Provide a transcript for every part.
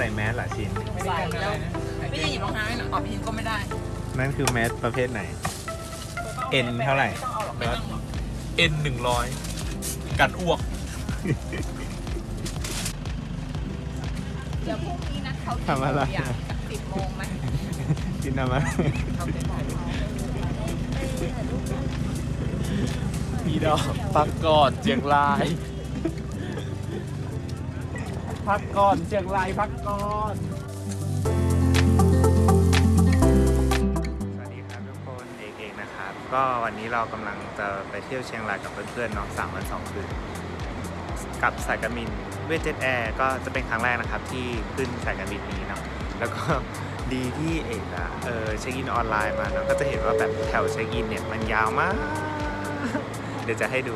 ใส่แมสเหรอชินใส่แล้วไม่ได้หยิบรองเท้าให้หน่อยออกพินก็ไม่ได้ นั่นคือแมสประเภทไหน เอ็นเท่าไหร่ ไม่ต้องหรอกเอ็นหนึ่งร้อยกันอ้วก เดี๋ยวพรุ่งนี้นะเขาทำอะไร สิบโมงไหมชินทำอะไรเขาไปถ่ายรูปพี่ดอกพักก่อนเชียงราย พักก่อนเชียงรายพักก่อน สวัสดีครับทุกคนเอกเอกนะครับ ก็วันนี้เรากำลังจะไปเที่ยวเชียงรายกับเพื่อนๆเนาะสามวันสองคืน กับสายการบินเวทเจ็ตแอร์ก็จะเป็นครั้งแรกนะครับที่ขึ้นสายการบินนี้เนาะแล้วก็ดีที่เอกอะเออเช็คอินออนไลน์มาเนาะก็จะเห็นว่าแบบแถวเช็คอินเนี่ยมันยาวมาก เดี๋ยวจะให้ดู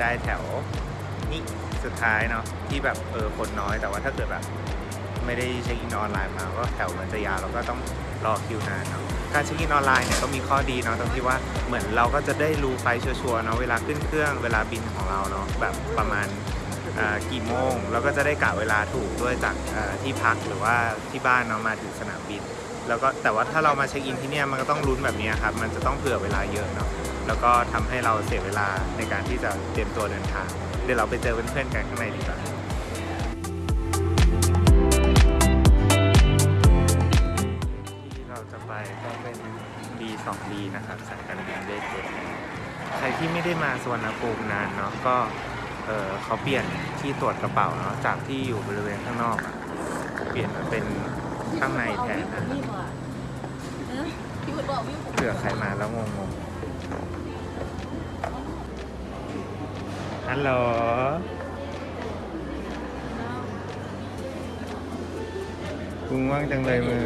ได้แถวนี้สุดท้ายเนาะที่แบบเออคนน้อยแต่ว่าถ้าเกิดแบบไม่ได้เช็คอินออนไลน์มาก็แถวมันจะยาวเราก็ต้องรอคิวนานเนาะการเช็คอินออนไลน์เนี่ยก็มีข้อดีเนาะตรงที่ว่าเหมือนเราก็จะได้รู้ไฟชัวร์ๆเนาะเวลาขึ้นเครื่องเวลาบินของเราเนาะแบบประมาณกี่โมงแล้วก็จะได้กะเวลาถูกด้วยจากที่พักหรือว่าที่บ้านเนาะมาถึงสนามบิน แล้วก็แต่ว่าถ้าเรามาเช็คอินที่เนี่ยมันก็ต้องลุ้นแบบนี้ครับมันจะต้องเผื่อเวลาเยอะเนาะ แล้วก็ทำให้เราเสียเวลาในการที่จะเตรียมตัวเดินทาง เดี๋ยวเราไปเจอเพื่อนๆกันข้างในดีกว่าที่เราจะไปก็เป็น B2B นะครับสายการบินเวทเจ็ตใครที่ไม่ได้มาสวนภูมินานเนาะก็เออเขาเปลี่ยนที่ตรวจกระเป๋าเนาะจากที่อยู่บริเวณข้างนอกอะเปลี่ยนมาเป็นข้างในแทนนะพี่วุฒิบอกพี่วุฒิเผื่อใครมาแล้วงงๆ ฮัลโหลกุงว่างจังเลยมือ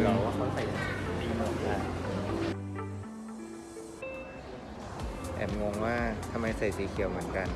แอบงงว่าทำไมใส่สีเขียวเหมือนกัน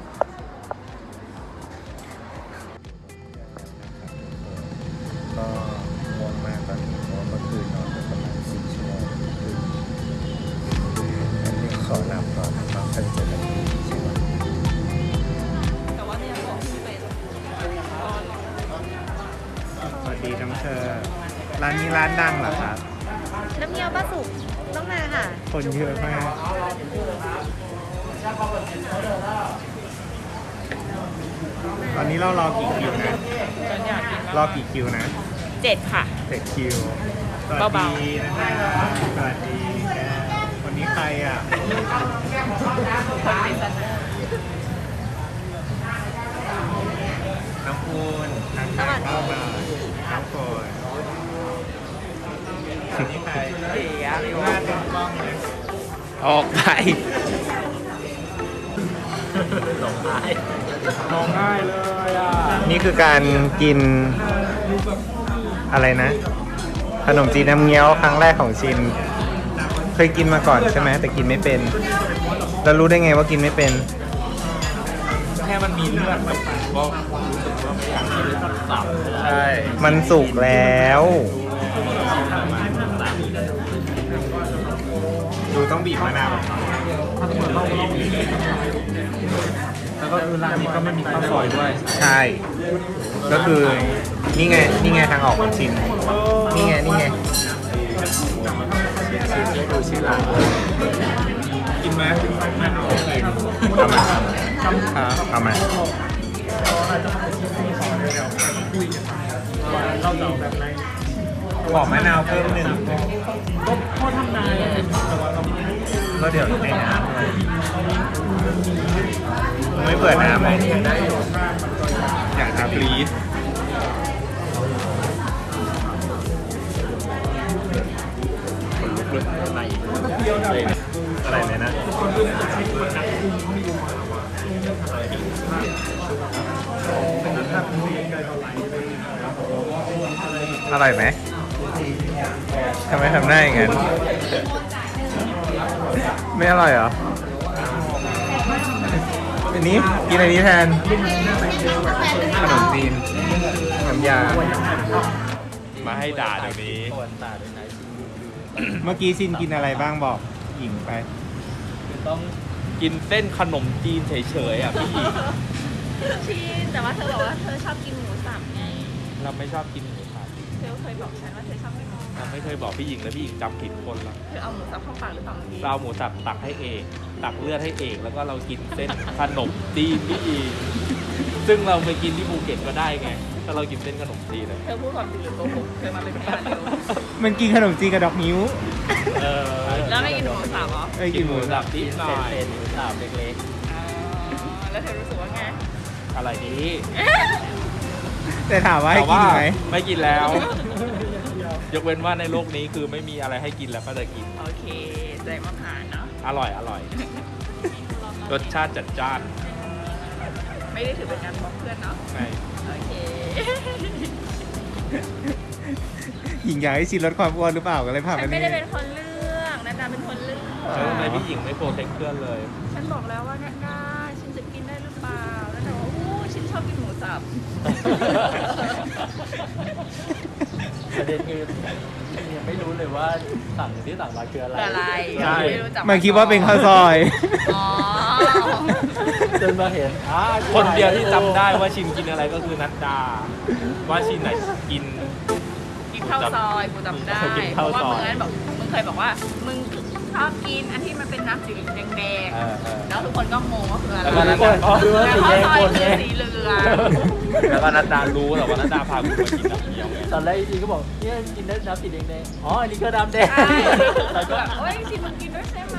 รอกี่คิวนะเจ็ดค่ะ เจ็ดคิวสวัสเบา ดีนะครับสวัสดีแกคนนี้ใครอะน้องปูนทางทางเข้ามาน้องโฟนคนนี้ใครหน้าเต็มกล้องเลยออกไปหลงหายมองง่ายเลยอะ นี่คือการกิน อะไรนะ ขนมจีนน้ำเงี้ยวครั้งแรกของชิน เคยกินมาก่อนใช่ไหมแต่กินไม่เป็น แล้วรู้ได้ไงว่ากินไม่เป็น แค่มันมีเลือดแบบก็รู้สึกว่าไม่อยากกินเลยสักสามใช่มันสุกแล้ว ดูต้องบีบมะนาว แล้วก็ร้านนี้ก็ไม่มีข้าวซอยด้วย ใช่ ก็คือนี่ไงนี่ไงทางออกของชินนี่ไงนี่ไงดูชื่อร้านกินไหมกินเอามาเอามาขอมะนาวเพิ่มหนึ่งก็เก็เดี๋ยวให้น้ำเลยไม่เปิดน้ำเลยอยากทำปรีดอะไรเลยนะอร่อยไหมทำไมทำหน้าอย่างนั้น ไม่อร่อยเหรออันนี้กินอันนี้แทนขนมจีนน้ำยา มาให้ด่าเดี๋ยวนี้ เมื่อกี้ซินกินอะไรบ้างบอกหญิงไป ต้องกินเส้นขนมจีนเฉยๆอะพี่หญิงชีนแต่ว่าเธอบอกว่าเธอชอบกินหมูสับไง เราไม่ชอบกินหมูสับเธอเคยบอกฉันว่าเธอชอบกินหมูสั เราบไม่เคยบอกพี่หญิงเลยพี่หญิงจำผิดคนละเธอเอาหมูสับเข้าปากหรือเปล่าเมื่อกี้เราเอาหมูสับตักให้เอกตักเลือดให้เอกแล้วก็เรากินเส้นขนมจีนพี่หญิงซึ่งเราไปกินที่ภูเก็ตก็ได้ไงถ้าเรากินเส้นขนมจีนเลยเธอพูดความจริงหรือโกหกเธอมาเป็นพยานเดียวมันกินขนมจีนกับดอกนิ้ว เออแล้วไม่กินหมูสับเหรอไม่กิกินนหหมูมูสัสับบนิดหน่อยหมูสับเล็กอ๋อแล้วเธอรู้สึกว่าไงๆอะไรดีแต่ถามว่าให้แต่กินว่าอีกไหมไม่กินแล้วย กเว้นว่าในโลกนี้คือไม่มีอะไรให้กินแล้วก็จะกิน โอเคแสดงว่าผ่านเนาะอร่อยอร่อย รสชาติจัดจ้าน ไม่ได้ถือเป็นการบอกเพื่อนเนาะใช่ โอเค หญิงอยากให้ชินลดความอ้วนหรือเปล่าก็เลยพาฉัไปนไม่นี่ได้เป็นคนเลือกนันดาเป็นคนเลือกแล้วทำไมพี่หญิงไม่โปรเทคเพื่อนเลย ฉันบอกแล้วว่านันดาฉันจะกินได้หรือเปล่าแล้วแต่ว่าอู้ฉันชอบกินหมูสับ ประเด็นคือยังไม่รู้เลยว่าสั่งที่สั่งมาคืออะไรอะไรใช่ ไม่รู้จักมันคิดว่าเป็นข้าวซอย อ๋อ จนมาเห็นอ่าคนเดียวที่จำได้ว่าชินกินอะไรก็คือนัดดา ว่าชินไหนกิน กินข้าวซอยกูจำได้กินเพข้าวราะว่าซอยมึงนั้นบอกมึงเคยบอกว่า มึงชอบกินอันที่ มันเป็นน้ำสีแดงเออเออ ๆแล้วทุกคนก็งงว่าคืออะไรแล้วก็นัดคนดาเขาดูว่าแต่สีข้าแดวงซอยคนคืไงอสีเหลืองแล้วก็นัดดารู้แต่ว่านัดดาพากูมากินน้ำเงี้ยวไงตอนแรกอีก็บอกเนี่ยกินได้น้ำสีแดงๆอ๋ออันนี้ก็น้ำแดงใช่แต่ก็ แบบเฮ้ยที่มึงกินด้วยใช่ไหม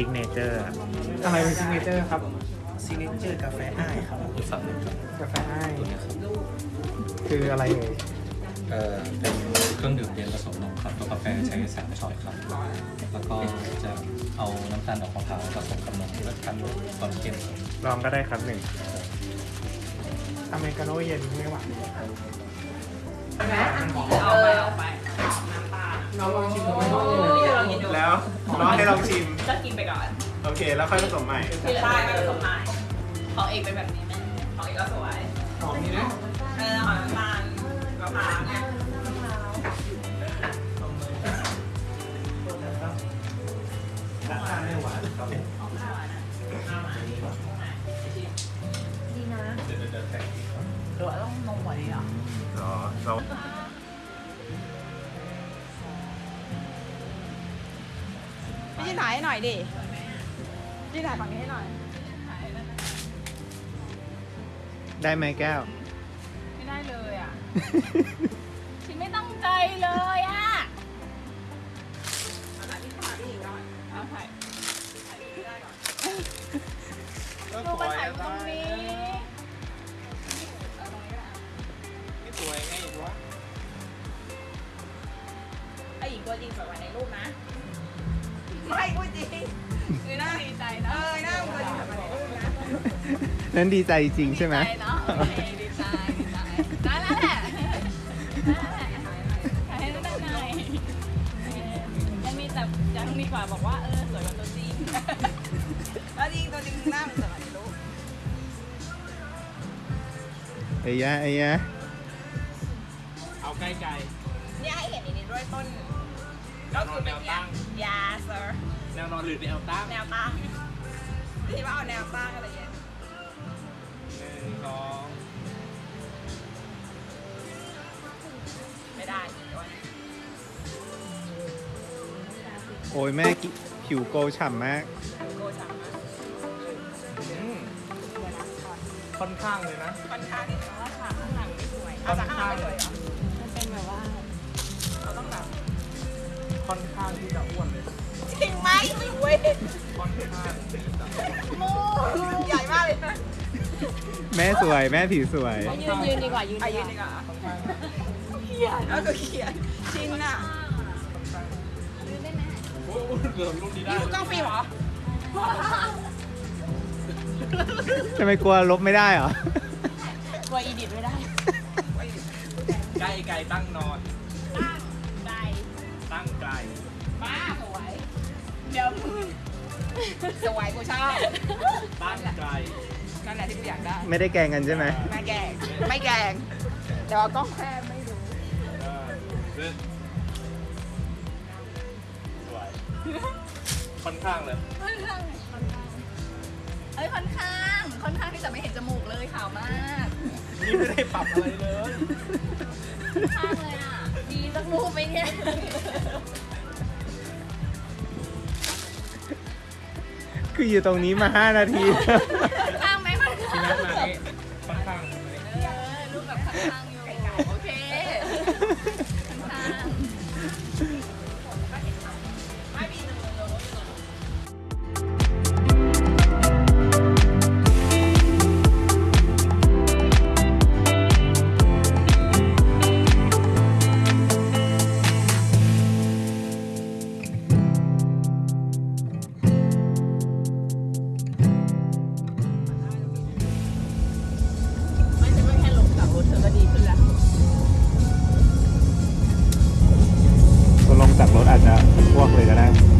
signature อะไรเป็น signature ครับ signature กาแฟอ้ายครับกาแฟอ้ายคืออะไรเอ่ยเอ่อเป็นเครื่องดื่มเย็นผสมนมครับตัวกาแฟใช้สามช้อยครับ แล้วก็จะเอาน้ำตาลดอกมะพร้าวผสมกับนมเพื่อทำความเข้มครับลองก็ได้ครับหนึ่งอเมริกาโน่เย็นไม่หวานเอาไปเอาไปน้ำปลาเราลองชิมดูโอ้ยลองกินดูแล้ว น้องให้ลองชิม ก็กินไปก่อนโอเค แล้วค่อยผสมใหม่ที่เหลือก็ผสมใหม่ของเอกเป็นแบบนี้ไหมของเอกก็สวยหอมนี่นะ ไม่ใช่ถ่ายให้หน่อยดิพี่ถ่ายฝั่งนี้ให้หน่อย ได้ไหมแก้ว ไม่ได้เลยอะ ฉันไม่ตั้งใจเลยอะเอาถ่ายที่ถ่ายอีกหน่อยเอาถ่ายถ่ายที่ได้ก่อนลูกมาถ่ายตรงนี้เอาตรงนี้ก็ได้ไม่สวยไงวะไอ้หญิงตัวจริงสวยกว่าในรูปนะ ไม่พูดจริงคือน่าดีใจนะเออหน้ามึงตัวจริงสวยกว่าในรูปนะนั้นดีใจจริงใช่ไหมดีใจเนาะโอเคดีใจดีใจได้แล้วแหละได้แล้วแหละถ่ายให้ได้หน่อยยังมีแต่ยังดีกว่าบอกว่าเออสวยกว่าตัวจริงตัวจริงตัวจริงหน้ามันสวยกว่าในรูปไอ้ยะไอ้ยะ รือแนวตั้งแนวตั้งที่ว่าเอาแนวตั้งอะไรอย่างเงี้ยหนึ่งสองไม่ได้อีกด้วยโอ้ยแม่กิผิวโกลฉ่ำมากโกชังนะอืมค่อนข้างเลยนะ ค่อนข้างที่จะว่าฉากข้างหลังไม่สวยเอาจากข้างหลังไม่สวยเหรอมันเป็นแบบว่าเราต้องแบบค่อนข้างที่จะอ้วนเลยจริง ไหมเว้ยค่อนข้างที่จะมูใหญ่มากเลยนะแม่สวยแม่ผิวสวย ยืนยืนดีกว่ายืนอาดียุกว่าดีกว่าขียนแล้วก็เขียนชินอะโอ้ยเกือบรุ่นนี้ได้นี่คือกล้องฟิล์มเหรอจะไม่กลัวลบไม่ได้เหรอ กลัวอีดิทไม่ได้ใกล้ไกลตั้งนอน ตั้งใจตั้งไกลบ้าสวย เดี๋ยวมึงสวยกูชอบตั้งไกลนั่นแหละที่กูอยากได้ ไม่ได้แกล้งกันใช่ไหมไม่แกล้งไม่แกล้งแต่ว่ากล้องแค่ไม่รู้เออซึ่งสวยค่อนข้างเลยค่อนข้างเอ้ยค่อนข้างค่อนข้างที่จะไม่เห็นจมูกเลยขาวมากนี่ไม่ได้ปรับอะไรเลยข้างเลยอะดีสักรูปไหมเนี่ย คืออยู่ตรงนี้มา 5 นาที ลงจากร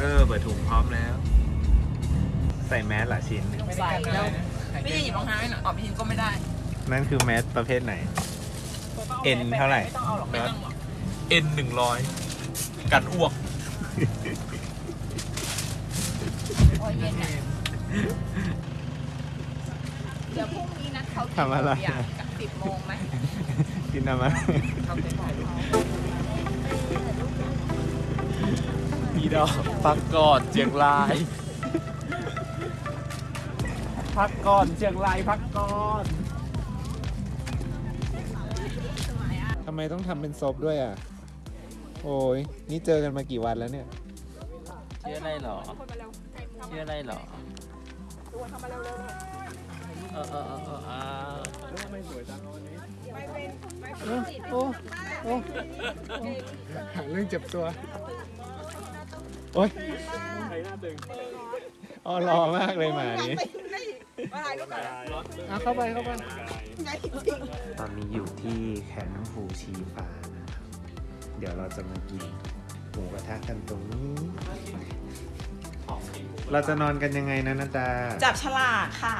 เออ เปิดถุงพร้อมแล้ว ใส่แมสละชินใส่แล้วพี่จะหยิบรองเท้าให้หน่อยอ๋อพี่ชินก็ไม่ได้ นั่นคือแมสประเภทไหน เอ็นเท่าไหร่ ไม่ต้องเอาหรอกไม่ต้องหรอกเอ็นหนึ่งร้อยกันอ้วก โอ้ยเย็นอะเดี๋ยวพรุ่งนี้นัดเขาทำอะไรกี่โมงกับสิบโมงไหมกินอะไร เขาไปบอก เขาพี่ดอกพักก่อนเชียงราย พักก่อนเชียงรายพักก่อนทำไมต้องทำเป็นซบด้วยอะ โอ้ยนี่เจอกันมากี่วันแล้วเนี่ยชื่ออะไรหรอชื่ออะไรหรอเออเออเออเอออ่าโอ้โอ้หาเรื่องเจ็บตัว โอ้ยอ๋อรอมากเลยหมานี้เอาเข้าไปเข้าไปตอนนี้อยู่ที่แขนน้ำผูชีฟ้านะครับเดี๋ยวเราจะมากินหมูกระทะกันตรงนี้ เราจะนอนกันยังไงนะนาตาจับฉลากค่ะ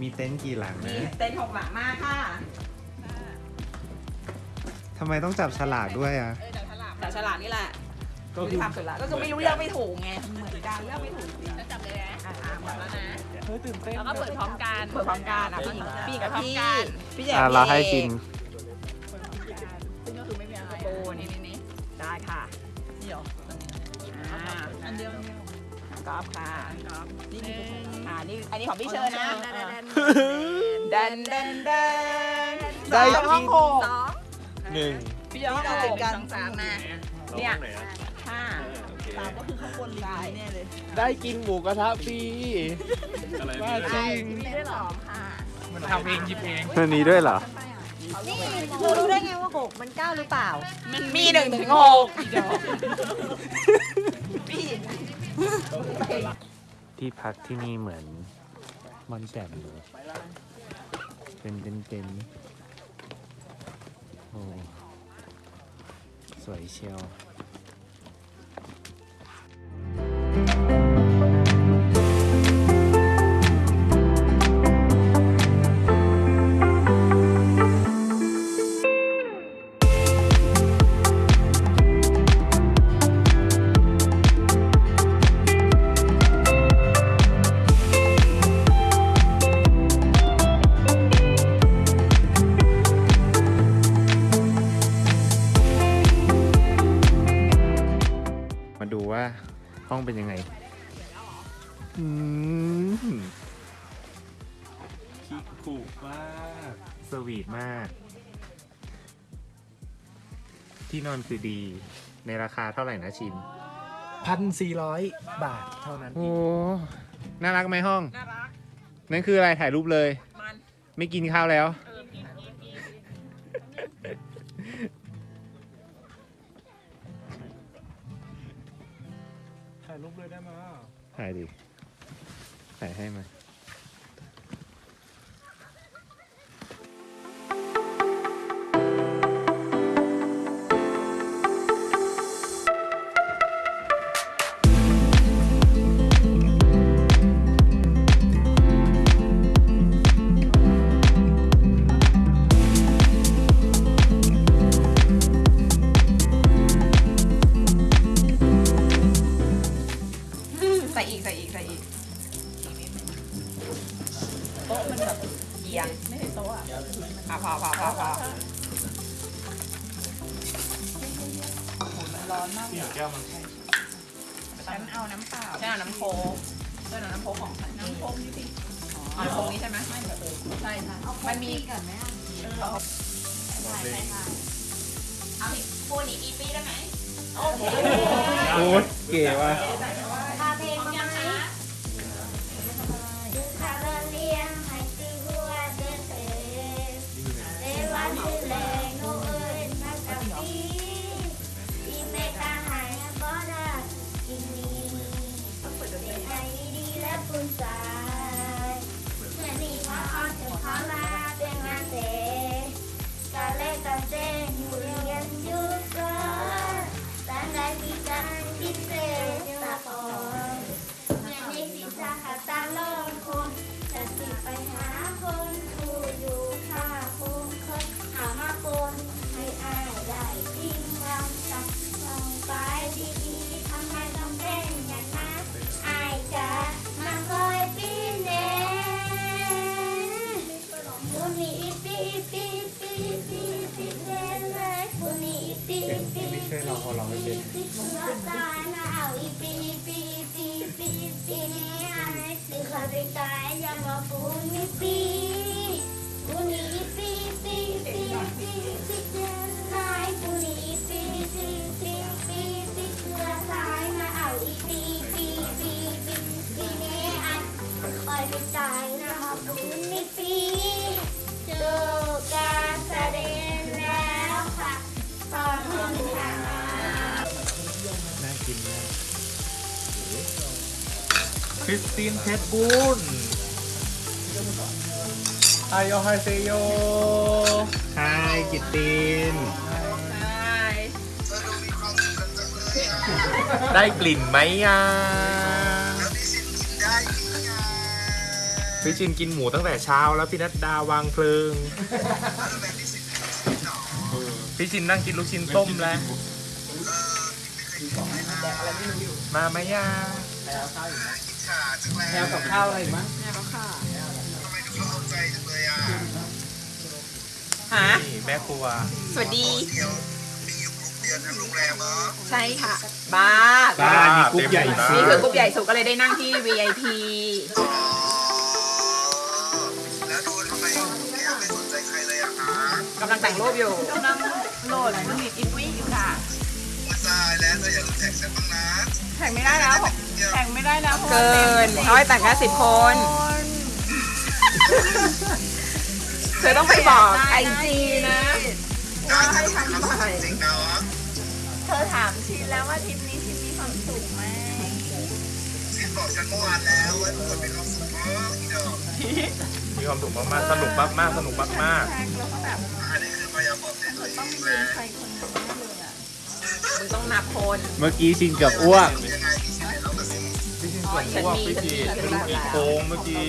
มีเต็นท์กี่หลังนะมีเต็นท์หกหลังมากค่ะทำไมต้องจับฉลากด้วยอะจับฉลากจับฉลากนี่แหละ ก็คือทำเสร็จแล้วก็คือไม่รู้เลือกไม่ถูกไงเหมือนกันเลือกไม่ถูกจริงจับเลยนะอ่าหมดแล้วนะเฮ้ยตื่นเต้นแล้วก็เปิดพร้อมกันเปิดพร้อมกันอะพี่พี่กับพี่พี่แจ๊อะเราให้ชินซึ่งก็คือไม่มีอะไรโอ้นี่นี่นี่ได้ค่ะนี่เหรออ่าอันเดียวกอล์ฟค่ะนี่อ่านี่อันนี้ของพี่เชิญนะแดนแดนแดนได้กินห้องหกหนึ่งพี่เชิญห้องหกสองสามนะเนี่ยห้า สามก็คือข้างบนลิงแน่เลยได้กินหมูกระทะฟรีอะไรว่าจริงมีได้หรอค่ะมันทำเองหยิบเองมันมีด้วยเหรอ นี่เธอรู้ได้ไงว่าหกมันเก้าหรือเปล่ามีหนึ่งถึงหกพี่ที่พักที่นี่เหมือนมอนแจ่มเลยเป็นเต็นท์เต็นท์โอ้สวยเชียว ห้องเป็นยังไงอืมคิกคูมากสวีทมาก ที่นอนคือดี ในราคาเท่าไหร่นะชินพันสี่ร้อยบาทเท่านั้นโอ้น่ารักไหมห้อง น่ารัก นั่นคืออะไรถ่ายรูปเลย มัน ไม่กินข้าวแล้ว เอ ถ่ายดิถ่ายให้มา เอาน้ำเปล่าฉันเอาน้ำโค้กฉันเอาน้ำโค้กของฉันน้ำโค้กนี่สิอ๋อน้ำโค้กนี้ใช่ไหมไม่แบบเออใช่ใช่มันมีก่อนไหมอะเออเอาใช่ใช่ค่ะเอาอีกปูนอีกอีปีได้ไหมโอเคโอ้ยเก๋ว่ะพา ก ราตายนะเอาอีปีปีปีปีปีนี้อายสิขอไปตายอย่ามาผู้นี้ปีผู้นี้ปี ริสตินเพชรบุญอายอไฮเซโยฮายกิตติน ได้กลิ่นไหมอะพี่ชินกินหมูตั้งแต่เช้าแล้วพี่นัดดาวางเพลิง พี่ชินนั่งกินลูกชิ้นต้มแล้ว มาไหมย่า แถวกับข้าวอะไรอีกมั้งฮะนี่แม่ครัว สวัสดี ใช่ค่ะ บ้าบ้านมีกรุ๊ปใหญ่มาก นี่คือกรุ๊ปใหญ่สุดก็เลยได้นั่งที่ VIP กำลังแต่งรูปอยู่ กำลังโหลดมันมีอินวี่อยู่ค่ะ แข่งไม่ได้แล้วแข่งไม่ได้แล้วเกินเขาให้แต่งแค่สิบคน เธอต้องไปบอกไอจีนะว่าให้ทำใหม่เธอถามชินแล้วว่าทริปนี้ชินมีความสุขไหมมีความสุขมากๆสนุกมากๆสนุกมากแท็กแล้วก็แบบต้องมีใครคนหนึง แน่เลยอะมึงต้องนับคนๆเมื่อกี้ชินเกับอ้วกฉันมีฉันมีฉันมีอีโค้งเมื่อกี้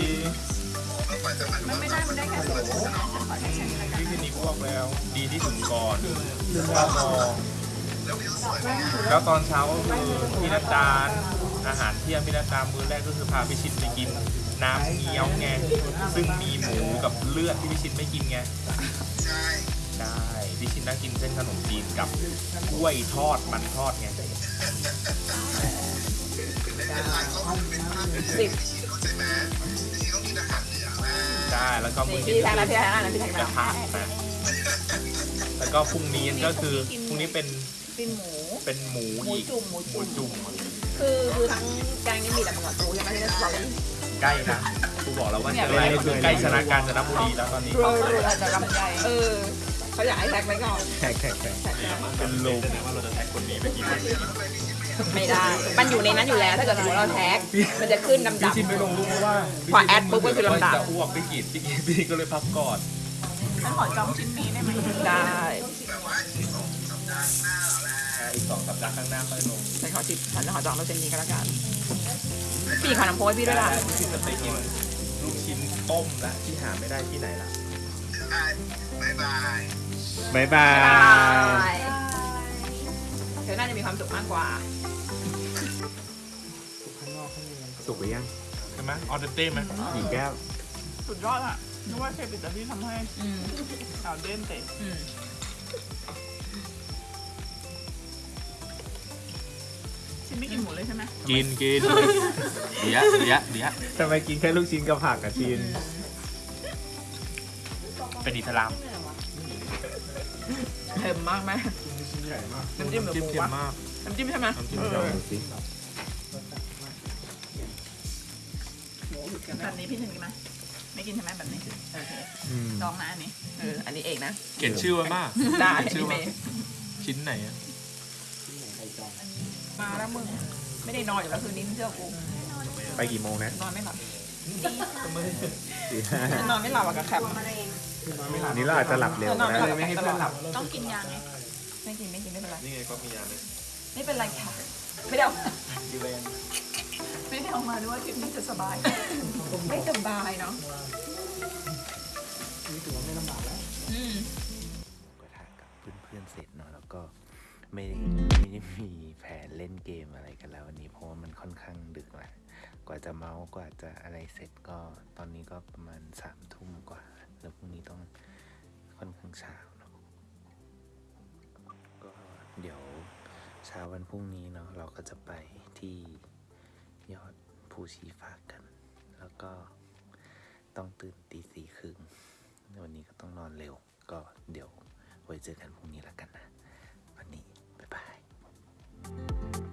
มันไม่ได้มันได้แค่สองพี่ชินอีอ้วกแล้ว ดีที่สุดก่อนข้าวมองแล้วตอนเช้าก็คือพี่นัดดานอาหารเที่ยงพี่นัดดานมื้อแรกก็คือพาพี่ชินไปกินน้ำเงี้ยวไงซึ่งมีหมูกับเลือดที่พี่ชินไม่กินไงใช่พี่ชินนั่งกินเส้นขนมจีนกับกล้วยทอดมันทอดไงสิบได้แล้วก็นี่มื้อพี่เย็นแทงนะพี่แทงนะพี่แทงกระนะทะนะแล้วก็พรุ่งนี้ก็คือพรุ่งนี้เป็นเป็นหมูเป็นหมูหมูอีกจุ่มหมูหมูจุ่มจุ่มคือคือทั้งแกงนี่มีแต่หมูกับปูใช่ไหมที่เราเล่นใกล้นะกูบอกแล้วว่าเจออะไรก็คือใกล้ชนะการจนบุรีแล้วตอนนี้เรือเรือจะลำใหญ่เออ เขาอยากให้แท็กไว้ก่อนแท็กแท็กแท็กแท็กไว้ก่อนเป็นลมว่าเราจะแท็กคนนี้ไปกี่คนไม่ได้ มันอยู่ในนั้นอยู่แล้วถ้าเกิดสมมติเราแท็ก มันจะขึ้นดำพี่ๆชินไม่ลงรูปเพราะว่าพอแอดปุ๊บก็คือลำดับ จะอ้วกพี่กีดพี่กีดพี่ก็เลยพักก่อนฉันขอจองชิ้นนี้ได้ไหมได้อีกสองสัปดาห์ข้างหน้าค่อยลงฉันขอจิบฉันขอจองเราเส้นนี้ก็แล้วกันพี่ขอน้ำโพให้พี่ด้วยล่ะพี่ชินจะไปกินลูกชิ้นต้มและที่หาไม่ได้ที่ไหนล่ะบายบาย บ๊ายบายเธอน่าจะมีความสุขมากกว่า สุกหรือยังใช่ไหมออเดนเต้ไหมหญิงแก้ว สุดยอดอะนึกว่าเชฟอิตาลีทำให้อืมข่าวเด่นเตะอืม ชิมไม่กินหมูเลยใช่ไหมกินกินเดี๋ยวเดี๋ยวเดี๋ยวทำไมกินแค่ลูกชิ้นกับผักอะชิน เป็นอิสลามเค็มมากไหมน้ำจิ้มหรือจิ้มหมูเค็มวะมากน้ำจิ้มใช่ไหมน้ำจิ้มเอลอองดูสิแบบนี้พี่ถึงกินไหมไม่กินใช่ไหมแบบนี้โอเคอืมลองนะอันนี้เอออันนี้เองนะ เขียนชื่อไว้มากได้เขียนชื่อพี่เมว่าย์ ชิ้นไหนอะมาแล้วมึงไม่ได้นอนอยู่แล้วคืนนี้มึงเชื่อกูไปกี่โมงนะนอนไม่หลับ สี่ห้านอนไม่หลับอะกับแคป อันนี้เราอาจจะหลับเร็วก็ได้เลยไม่ให้เพื่อนหลับต้องกินยาไงไม่กินไม่กินไม่เป็นไรนี่ไงก็มียาเลยไม่เป็นไรค่ะไม่ได้เอาไม่ได้เอามาด้วยว่าทริปนี้จะสบาย ไม่สบายเนาะอืมก็ถ่ายกับเพื่อนๆเสร็จเนาะแล้วก็ไม่ได้ไม่ได้มีแผนเล่นเกมอะไรกันแล้ววันนี้เพราะว่ามันค่อนข้างดึกแหละกว่าจะเมาส์กว่าจะอะไรเสร็จก็ตอนนี้ก็ประมาณสามทุ่มกว่า แล้วพรุ่งนี้ต้องค่อนข้างเช้าเนาะก็เดี๋ยวเช้าวันพรุ่งนี้เนาะเราก็จะไปที่ยอดภูชีฟ้ากัน แล้วก็ต้องตื่นตีสี่ครึ่งวันนี้ก็ต้องนอนเร็ว ก็เดี๋ยวไว้เจอกันพรุ่งนี้แล้วกันนะ วันนี้ บ๊ายบาย